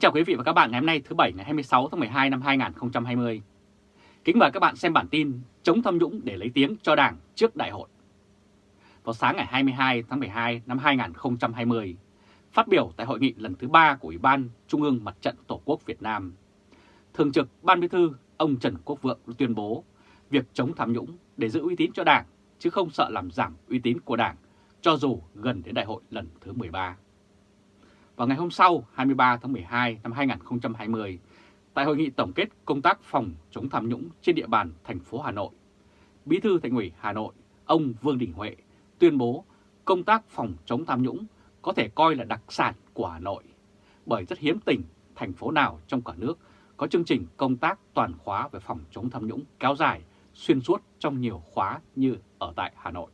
Kính chào quý vị và các bạn ngày hôm nay thứ Bảy ngày 26 tháng 12 năm 2020. Kính mời các bạn xem bản tin chống tham nhũng để lấy tiếng cho Đảng trước đại hội. Vào sáng ngày 22 tháng 12 năm 2020, phát biểu tại hội nghị lần thứ 3 của Ủy ban Trung ương Mặt trận Tổ quốc Việt Nam, Thường trực Ban Bí thư ông Trần Quốc Vượng tuyên bố việc chống tham nhũng để giữ uy tín cho Đảng chứ không sợ làm giảm uy tín của Đảng cho dù gần đến đại hội lần thứ 13. Vào ngày hôm sau 23 tháng 12 năm 2020, tại hội nghị tổng kết công tác phòng chống tham nhũng trên địa bàn thành phố Hà Nội, Bí thư Thành ủy Hà Nội, ông Vương Đình Huệ tuyên bố công tác phòng chống tham nhũng có thể coi là đặc sản của Hà Nội, bởi rất hiếm tỉnh, thành phố nào trong cả nước có chương trình công tác toàn khóa về phòng chống tham nhũng kéo dài xuyên suốt trong nhiều khóa như ở tại Hà Nội.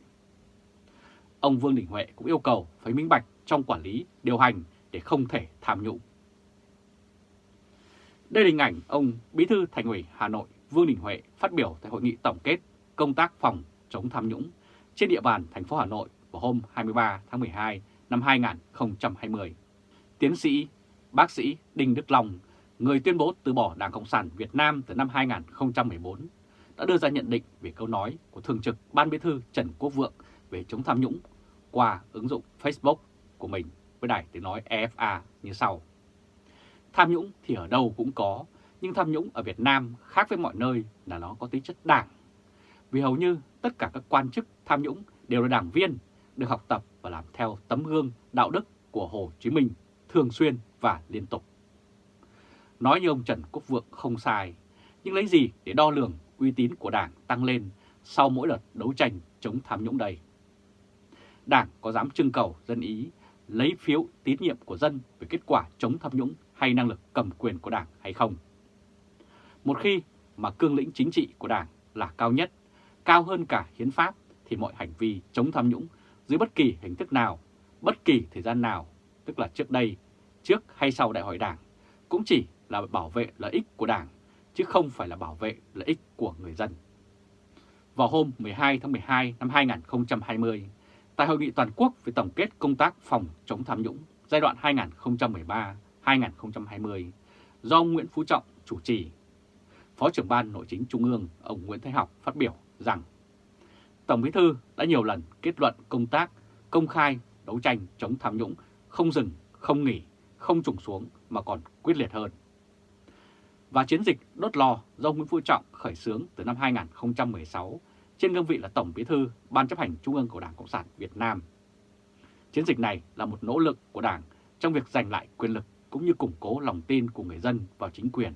Ông Vương Đình Huệ cũng yêu cầu phải minh bạch trong quản lý, điều hành để không thể tham nhũng. Đây là hình ảnh ông Bí thư Thành ủy Hà Nội Vương Đình Huệ phát biểu tại hội nghị tổng kết công tác phòng chống tham nhũng trên địa bàn thành phố Hà Nội vào hôm 23 tháng 12 năm 2020. Tiến sĩ, bác sĩ Đinh Đức Long, người tuyên bố từ bỏ Đảng Cộng sản Việt Nam từ năm 2014, đã đưa ra nhận định về câu nói của Thường trực Ban Bí thư Trần Quốc Vượng về chống tham nhũng qua ứng dụng Facebook của mình với đài tiếng nói EFA như sau. Tham nhũng thì ở đâu cũng có, nhưng tham nhũng ở Việt Nam khác với mọi nơi là nó có tính chất đảng. Vì hầu như tất cả các quan chức tham nhũng đều là đảng viên, được học tập và làm theo tấm gương đạo đức của Hồ Chí Minh thường xuyên và liên tục. Nói như ông Trần Quốc Vượng không sai, nhưng lấy gì để đo lường uy tín của đảng tăng lên sau mỗi đợt đấu tranh chống tham nhũng đây? Đảng có dám trưng cầu dân ý lấy phiếu tín nhiệm của dân về kết quả chống tham nhũng hay năng lực cầm quyền của Đảng hay không. Một khi mà cương lĩnh chính trị của Đảng là cao nhất, cao hơn cả hiến pháp thì mọi hành vi chống tham nhũng dưới bất kỳ hình thức nào, bất kỳ thời gian nào, tức là trước đây, trước hay sau đại hội Đảng, cũng chỉ là bảo vệ lợi ích của Đảng, chứ không phải là bảo vệ lợi ích của người dân. Vào hôm 12 tháng 12 năm 2020, tại Hội nghị Toàn quốc về tổng kết công tác phòng chống tham nhũng giai đoạn 2013-2020 do ông Nguyễn Phú Trọng chủ trì. Phó trưởng ban Nội chính Trung ương ông Nguyễn Thái Học phát biểu rằng Tổng Bí thư đã nhiều lần kết luận công tác công khai đấu tranh chống tham nhũng không dừng, không nghỉ, không trùng xuống mà còn quyết liệt hơn. Và chiến dịch đốt lò do Nguyễn Phú Trọng khởi xướng từ năm 2016 trên cương vị là Tổng Bí thư Ban chấp hành Trung ương của Đảng Cộng sản Việt Nam. Chiến dịch này là một nỗ lực của Đảng trong việc giành lại quyền lực cũng như củng cố lòng tin của người dân vào chính quyền.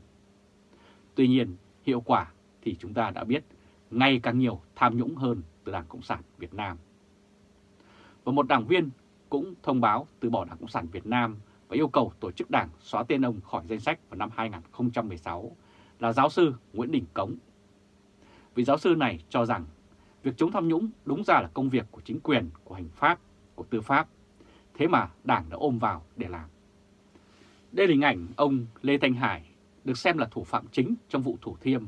Tuy nhiên, hiệu quả thì chúng ta đã biết ngày càng nhiều tham nhũng hơn từ Đảng Cộng sản Việt Nam. Và một đảng viên cũng thông báo từ bỏ Đảng Cộng sản Việt Nam và yêu cầu tổ chức đảng xóa tên ông khỏi danh sách vào năm 2016 là giáo sư Nguyễn Đình Cống Vị giáo sư này cho rằng việc chống tham nhũng đúng ra là công việc của chính quyền, của hành pháp, của tư pháp. Thế mà Đảng đã ôm vào để làm. Đây là hình ảnh ông Lê Thanh Hải được xem là thủ phạm chính trong vụ Thủ Thiêm,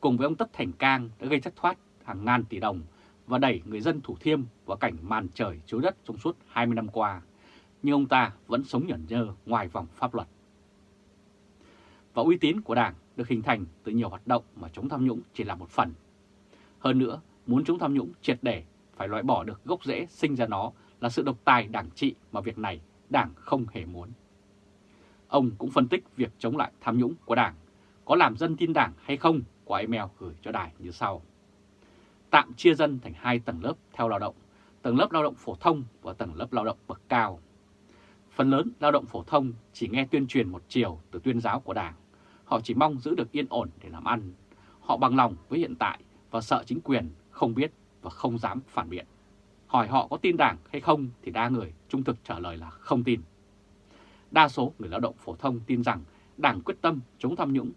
cùng với ông Tất Thành Cang đã gây thất thoát hàng ngàn tỷ đồng và đẩy người dân Thủ Thiêm vào cảnh màn trời chiếu đất trong suốt 20 năm qua, nhưng ông ta vẫn sống nhẫn nhơ ngoài vòng pháp luật. Và uy tín của Đảng được hình thành từ nhiều hoạt động mà chống tham nhũng chỉ là một phần. Hơn nữa, muốn chống tham nhũng triệt để phải loại bỏ được gốc rễ sinh ra nó là sự độc tài đảng trị mà việc này đảng không hề muốn. Ông cũng phân tích việc chống lại tham nhũng của đảng có làm dân tin đảng hay không qua email gửi cho đài như sau. Tạm chia dân thành hai tầng lớp theo lao động, tầng lớp lao động phổ thông và tầng lớp lao động bậc cao. Phần lớn lao động phổ thông chỉ nghe tuyên truyền một chiều từ tuyên giáo của đảng Họ chỉ mong giữ được yên ổn để làm ăn. Họ bằng lòng với hiện tại và sợ chính quyền không biết và không dám phản biện. Hỏi họ có tin đảng hay không thì đa người trung thực trả lời là không tin. Đa số người lao động phổ thông tin rằng đảng quyết tâm chống tham nhũng,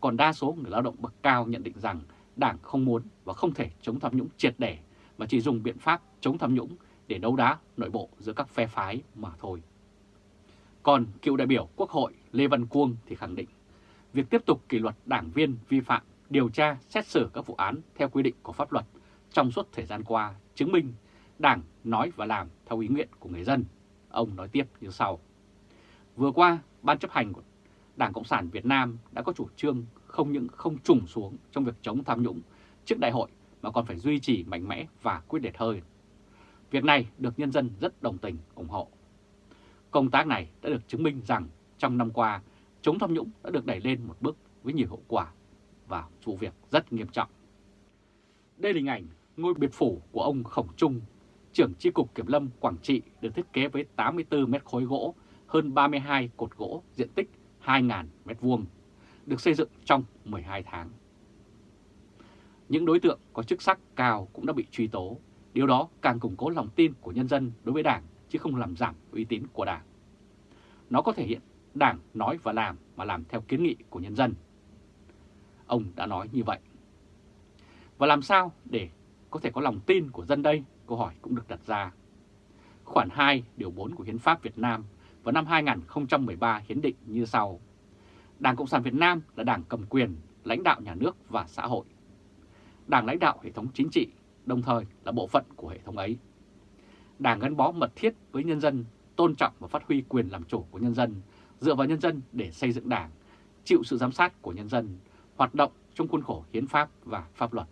còn đa số người lao động bậc cao nhận định rằng đảng không muốn và không thể chống tham nhũng triệt để mà chỉ dùng biện pháp chống tham nhũng để đấu đá nội bộ giữa các phe phái mà thôi. Còn cựu đại biểu Quốc hội Lê Văn Cuông thì khẳng định việc tiếp tục kỷ luật đảng viên vi phạm, điều tra, xét xử các vụ án theo quy định của pháp luật trong suốt thời gian qua chứng minh Đảng nói và làm theo ý nguyện của người dân. Ông nói tiếp như sau. Vừa qua, Ban chấp hành của Đảng Cộng sản Việt Nam đã có chủ trương không những không trùng xuống trong việc chống tham nhũng trước đại hội mà còn phải duy trì mạnh mẽ và quyết liệt hơn. Việc này được nhân dân rất đồng tình, ủng hộ. Công tác này đã được chứng minh rằng trong năm qua, chống tham nhũng đã được đẩy lên một bước với nhiều hậu quả và vụ việc rất nghiêm trọng. Đây là hình ảnh ngôi biệt phủ của ông Khổng Trung, trưởng chi cục Kiểm lâm Quảng Trị được thiết kế với 84 mét khối gỗ, hơn 32 cột gỗ diện tích 2.000 mét vuông, được xây dựng trong 12 tháng. Những đối tượng có chức sắc cao cũng đã bị truy tố, điều đó càng củng cố lòng tin của nhân dân đối với Đảng chứ không làm giảm uy tín của Đảng. Nó có thể hiện Đảng nói và làm mà làm theo kiến nghị của nhân dân. Ông đã nói như vậy. Và làm sao để có thể có lòng tin của dân đây? Câu hỏi cũng được đặt ra. Khoản 2 điều 4 của Hiến pháp Việt Nam vào năm 2013 hiến định như sau. Đảng Cộng sản Việt Nam là đảng cầm quyền, lãnh đạo nhà nước và xã hội. Đảng lãnh đạo hệ thống chính trị, đồng thời là bộ phận của hệ thống ấy. Đảng gắn bó mật thiết với nhân dân, tôn trọng và phát huy quyền làm chủ của nhân dân, dựa vào nhân dân để xây dựng đảng, chịu sự giám sát của nhân dân, hoạt động trong khuôn khổ hiến pháp và pháp luật.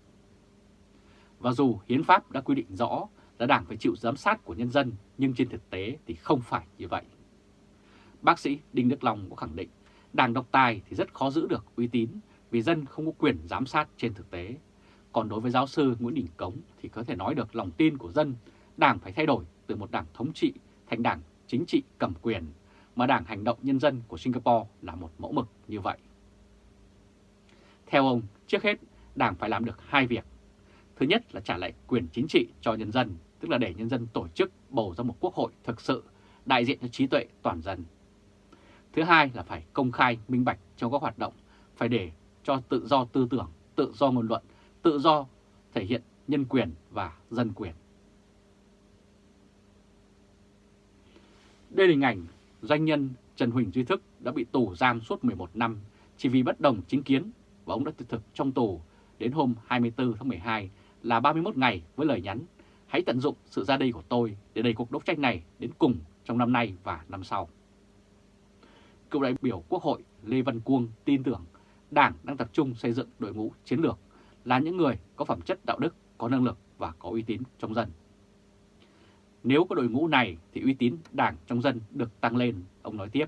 Và dù hiến pháp đã quy định rõ là đảng phải chịu giám sát của nhân dân, nhưng trên thực tế thì không phải như vậy. Bác sĩ Đinh Đức Long có khẳng định, đảng độc tài thì rất khó giữ được uy tín vì dân không có quyền giám sát trên thực tế. Còn đối với giáo sư Nguyễn Đình Cống thì có thể nói được lòng tin của dân, đảng phải thay đổi từ một đảng thống trị thành đảng chính trị cầm quyền, mà đảng hành động nhân dân của Singapore là một mẫu mực như vậy. Theo ông, trước hết, đảng phải làm được hai việc. Thứ nhất là trả lại quyền chính trị cho nhân dân, tức là để nhân dân tổ chức bầu ra một quốc hội thực sự đại diện cho trí tuệ toàn dân. Thứ hai là phải công khai minh bạch trong các hoạt động, phải để cho tự do tư tưởng, tự do ngôn luận, tự do thể hiện nhân quyền và dân quyền. Đây là hình ảnh doanh nhân Trần Huỳnh Duy Thức đã bị tù giam suốt 11 năm chỉ vì bất đồng chính kiến và ông đã thực thực trong tù đến hôm 24 tháng 12 là 31 ngày với lời nhắn hãy tận dụng sự ra đi của tôi để đẩy cuộc đấu tranh này đến cùng trong năm nay và năm sau. Cựu đại biểu Quốc hội Lê Văn Cuông tin tưởng Đảng đang tập trung xây dựng đội ngũ chiến lược là những người có phẩm chất đạo đức, có năng lực và có uy tín trong dân. Nếu có đội ngũ này thì uy tín Đảng trong dân được tăng lên, ông nói tiếp.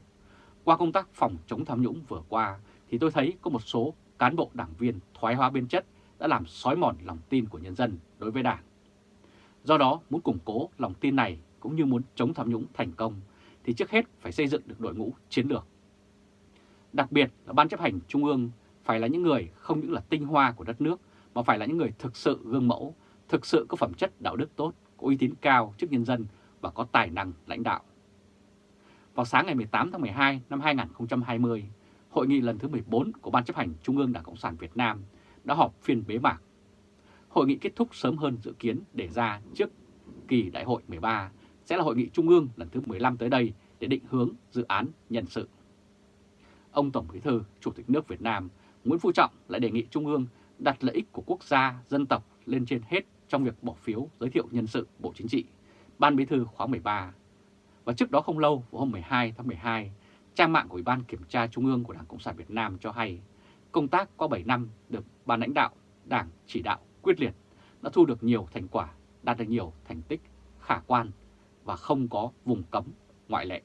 Qua công tác phòng chống tham nhũng vừa qua thì tôi thấy có một số cán bộ đảng viên thoái hóa biên chất đã làm xói mòn lòng tin của nhân dân đối với Đảng. Do đó, muốn củng cố lòng tin này cũng như muốn chống tham nhũng thành công thì trước hết phải xây dựng được đội ngũ chiến lược. Đặc biệt là Ban chấp hành Trung ương phải là những người không những là tinh hoa của đất nước mà phải là những người thực sự gương mẫu, thực sự có phẩm chất đạo đức tốt, có uy tín cao trước nhân dân và có tài năng lãnh đạo. Vào sáng ngày 18 tháng 12 năm 2020, Hội nghị lần thứ 14 của Ban chấp hành Trung ương Đảng Cộng sản Việt Nam đã họp phiên bế mạc. Hội nghị kết thúc sớm hơn dự kiến để ra trước kỳ đại hội 13 sẽ là hội nghị Trung ương lần thứ 15 tới đây để định hướng dự án nhân sự. Ông Tổng Bí thư Chủ tịch nước Việt Nam Nguyễn Phú Trọng lại đề nghị Trung ương đặt lợi ích của quốc gia, dân tộc lên trên hết trong việc bỏ phiếu giới thiệu nhân sự Bộ Chính trị, Ban Bí thư khóa 13. Và trước đó không lâu, vào hôm 12 tháng 12, trang mạng của Ủy ban Kiểm tra Trung ương của Đảng Cộng sản Việt Nam cho hay công tác qua 7 năm được ban lãnh đạo Đảng chỉ đạo quyết liệt đã thu được nhiều thành quả, đạt được nhiều thành tích khả quan và không có vùng cấm ngoại lệ.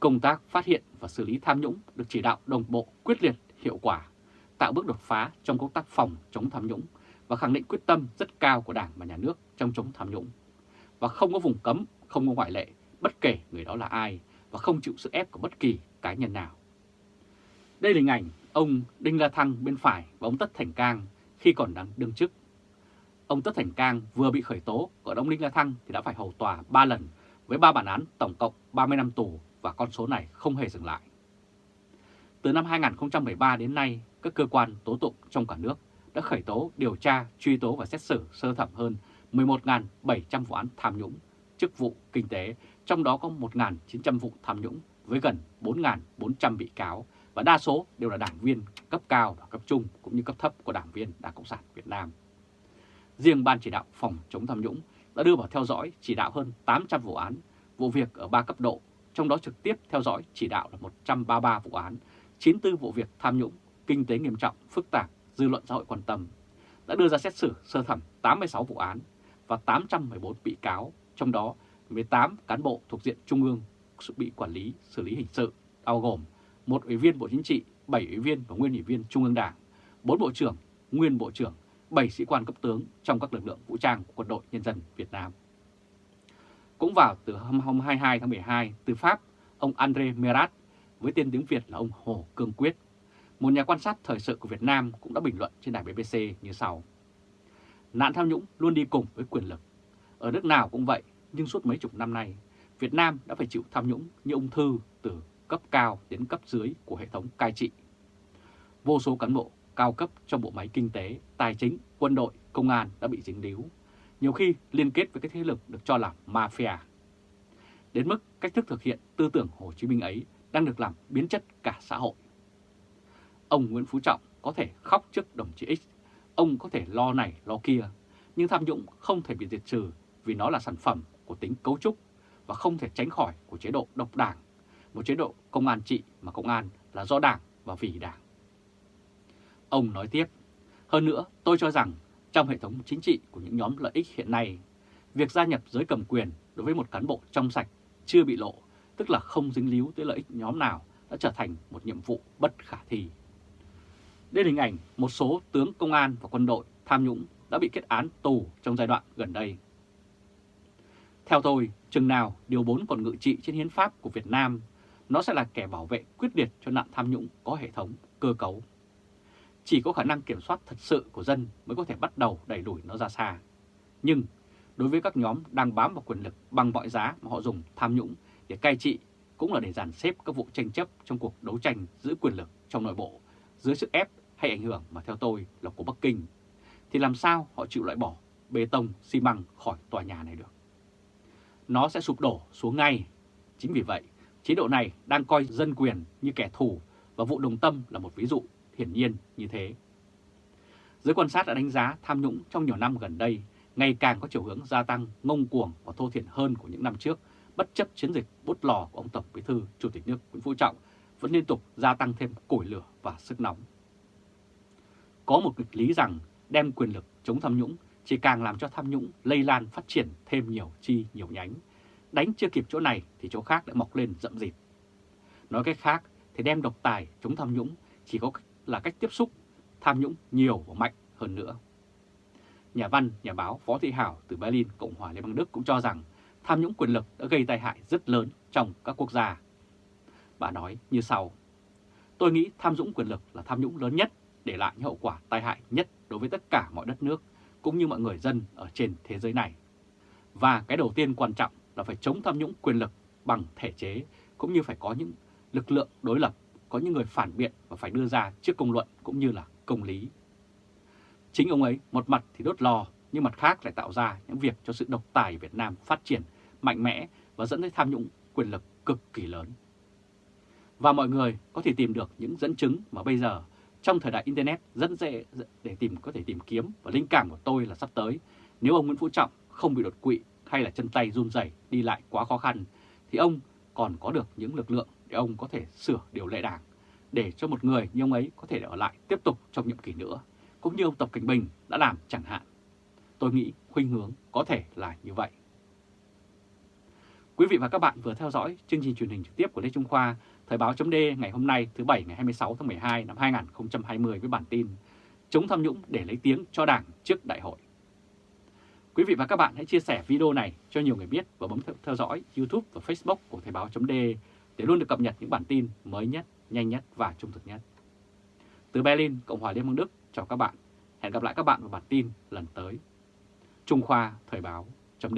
Công tác phát hiện và xử lý tham nhũng được chỉ đạo đồng bộ, quyết liệt, hiệu quả, tạo bước đột phá trong công tác phòng chống tham nhũng và khẳng định quyết tâm rất cao của Đảng và Nhà nước trong chống tham nhũng. Và không có vùng cấm, không có ngoại lệ, bất kể người đó là ai và không chịu sự ép của bất kỳ cá nhân nào. Đây là hình ảnh ông Đinh La Thăng bên phải và ông Tất Thành Cang khi còn đang đương chức. Ông Tất Thành Cang vừa bị khởi tố, còn ông Đinh La Thăng thì đã phải hầu tòa 3 lần với 3 bản án tổng cộng 30 năm tù và con số này không hề dừng lại. Từ năm 2013 đến nay, các cơ quan tố tụng trong cả nước đã khởi tố, điều tra, truy tố và xét xử sơ thẩm hơn 11.700 vụ án tham nhũng, chức vụ kinh tế, trong đó có 1.900 vụ tham nhũng với gần 4.400 bị cáo và đa số đều là đảng viên cấp cao và cấp trung cũng như cấp thấp của đảng viên Đảng Cộng sản Việt Nam. Riêng Ban chỉ đạo phòng chống tham nhũng đã đưa vào theo dõi chỉ đạo hơn 800 vụ án, vụ việc ở 3 cấp độ, trong đó trực tiếp theo dõi chỉ đạo là 133 vụ án 94 vụ việc tham nhũng, kinh tế nghiêm trọng, phức tạp, dư luận xã hội quan tâm, đã đưa ra xét xử sơ thẩm 86 vụ án và 814 bị cáo, trong đó 18 cán bộ thuộc diện Trung ương bị quản lý xử lý hình sự, bao gồm một ủy viên Bộ Chính trị, 7 ủy viên và nguyên ủy viên Trung ương Đảng, 4 bộ trưởng, nguyên bộ trưởng, 7 sĩ quan cấp tướng trong các lực lượng vũ trang của quân đội nhân dân Việt Nam. Cũng vào từ hôm 22 tháng 12, từ Pháp, ông André Merat với tên tiếng Việt là ông Hồ Cương Quyết, một nhà quan sát thời sự của Việt Nam cũng đã bình luận trên đài BBC như sau. Nạn tham nhũng luôn đi cùng với quyền lực. Ở nước nào cũng vậy, nhưng suốt mấy chục năm nay, Việt Nam đã phải chịu tham nhũng như ung thư từ cấp cao đến cấp dưới của hệ thống cai trị. Vô số cán bộ cao cấp trong bộ máy kinh tế, tài chính, quân đội, công an đã bị dính líu, nhiều khi liên kết với các thế lực được cho là mafia. Đến mức cách thức thực hiện tư tưởng Hồ Chí Minh ấy đang được làm biến chất cả xã hội. Ông Nguyễn Phú Trọng có thể khóc trước đồng chí X, ông có thể lo này lo kia, nhưng tham nhũng không thể bị diệt trừ vì nó là sản phẩm của tính cấu trúc và không thể tránh khỏi của chế độ độc đảng, một chế độ công an trị mà công an là do đảng và vì đảng. Ông nói tiếp, hơn nữa tôi cho rằng trong hệ thống chính trị của những nhóm lợi ích hiện nay, việc gia nhập giới cầm quyền đối với một cán bộ trong sạch chưa bị lộ, tức là không dính líu tới lợi ích nhóm nào, đã trở thành một nhiệm vụ bất khả thi. Đây là hình ảnh một số tướng công an và quân đội tham nhũng đã bị kết án tù trong giai đoạn gần đây. Theo tôi, chừng nào Điều 4 còn ngự trị trên hiến pháp của Việt Nam, nó sẽ là kẻ bảo vệ quyết liệt cho nạn tham nhũng có hệ thống, cơ cấu. Chỉ có khả năng kiểm soát thật sự của dân mới có thể bắt đầu đẩy đuổi nó ra xa. Nhưng đối với các nhóm đang bám vào quyền lực bằng mọi giá mà họ dùng tham nhũng để cai trị cũng là để dàn xếp các vụ tranh chấp trong cuộc đấu tranh giữ quyền lực trong nội bộ dưới sức ép hay ảnh hưởng mà theo tôi là của Bắc Kinh, thì làm sao họ chịu loại bỏ bê tông, xi măng khỏi tòa nhà này được? Nó sẽ sụp đổ xuống ngay. Chính vì vậy, chế độ này đang coi dân quyền như kẻ thù và vụ đồng tâm là một ví dụ hiển nhiên như thế. Giới quan sát đã đánh giá tham nhũng trong nhiều năm gần đây ngày càng có chiều hướng gia tăng ngông cuồng và thô thiển hơn của những năm trước, bất chấp chiến dịch bút lò của ông Tổng Bí thư Chủ tịch nước Nguyễn Phú Trọng vẫn liên tục gia tăng thêm củi lửa và sức nóng. Có một nghịch lý rằng đem quyền lực chống tham nhũng chỉ càng làm cho tham nhũng lây lan phát triển thêm nhiều chi nhiều nhánh. Đánh chưa kịp chỗ này thì chỗ khác lại mọc lên rậm rịt. Nói cách khác thì đem độc tài chống tham nhũng chỉ có là cách tiếp xúc tham nhũng nhiều và mạnh hơn nữa. Nhà văn, nhà báo Phó Thị Hảo từ Berlin, Cộng hòa Liên bang Đức cũng cho rằng tham nhũng quyền lực đã gây tai hại rất lớn trong các quốc gia. Bà nói như sau, tôi nghĩ tham nhũng quyền lực là tham nhũng lớn nhất để lại những hậu quả tai hại nhất đối với tất cả mọi đất nước cũng như mọi người dân ở trên thế giới này. Và cái đầu tiên quan trọng là phải chống tham nhũng quyền lực bằng thể chế cũng như phải có những lực lượng đối lập, có những người phản biện và phải đưa ra trước công luận cũng như là công lý. Chính ông ấy một mặt thì đốt lò nhưng mặt khác lại tạo ra những việc cho sự độc tài Việt Nam phát triển mạnh mẽ và dẫn tới tham nhũng quyền lực cực kỳ lớn. Và mọi người có thể tìm được những dẫn chứng mà bây giờ trong thời đại Internet, rất dễ để tìm, có thể tìm kiếm và linh cảm của tôi là sắp tới nếu ông Nguyễn Phú Trọng không bị đột quỵ hay là chân tay run rẩy, đi lại quá khó khăn, thì ông còn có được những lực lượng để ông có thể sửa điều lệ đảng để cho một người như ông ấy có thể ở lại tiếp tục trong nhiệm kỳ nữa, cũng như ông Tập Cảnh Bình đã làm chẳng hạn. Tôi nghĩ khuynh hướng có thể là như vậy. Quý vị và các bạn vừa theo dõi chương trình truyền hình trực tiếp của Lê Trung Khoa, Thời báo chấm ngày hôm nay thứ Bảy ngày 26 tháng 12 năm 2020 với bản tin Chống tham nhũng để lấy tiếng cho Đảng trước đại hội. Quý vị và các bạn hãy chia sẻ video này cho nhiều người biết và bấm theo dõi YouTube và Facebook của Thời báo chấm để luôn được cập nhật những bản tin mới nhất, nhanh nhất và trung thực nhất. Từ Berlin, Cộng hòa Liên bang Đức, chào các bạn. Hẹn gặp lại các bạn vào bản tin lần tới. Trung Khoa Thời báo chấm